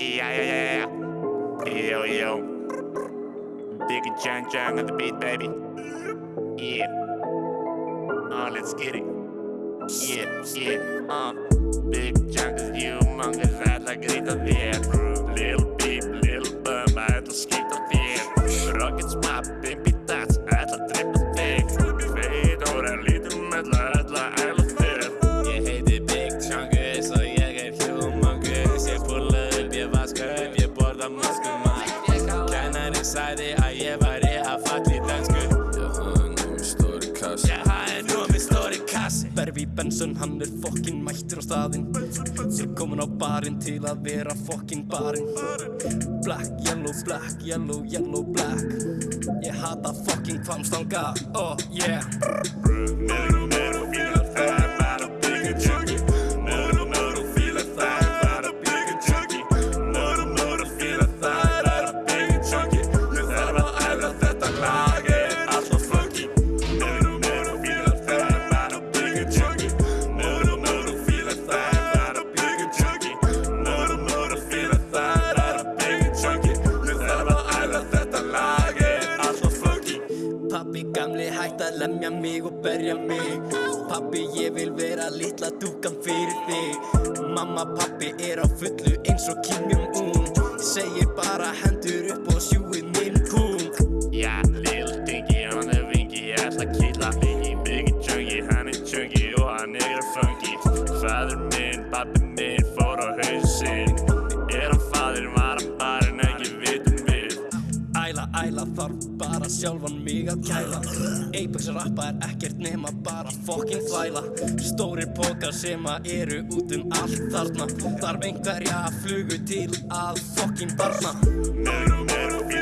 Yeah, yeah, yeah, yeah. Yo, yo. Big Chang Chang on the beat, baby. Yeah. Oh, let's get it. Yeah, yeah, uh. Big Chang is humongous, I'd like it to the Little beep, little bum, I'd like skip the theater. Rockets pop, pimpy tots, I'd like trip the thing. Fade over a little metal. Sagði að ég væri að falla í dansku Ég hafði nú stóri kassi Ég hafði nú með stóri kassi Berfi Benson, hann er fokkin mættur á staðinn Ég komin á barinn til að vera fokkin barinn Black, yellow, black, yellow, yellow, black. Ég hata fokkin kvamstanga, oh yeah að lemja mig og berja mig Pappi ég vil vera litla dúkan fyrir þig Mamma pappi er á fullu eins og Kim Jong-un. Segir bara hendur upp og sjúið minn kung Ja, Lil Dinky, hann er vingi, ég ætla að kýtla Biggie, Biggie Junkie, hann er junkie og hann er funky. Fadur minn, pappi minn, fór á hausinn Æla, æla þarf bara sjálfan mig að kæla. Apex rappa er ekkert nema bara fokkin þvæla. Stórir pókar sem að eru út um allt þarna. Þarf einhverja flugu til að fokkin barna. Meru, meru, fíla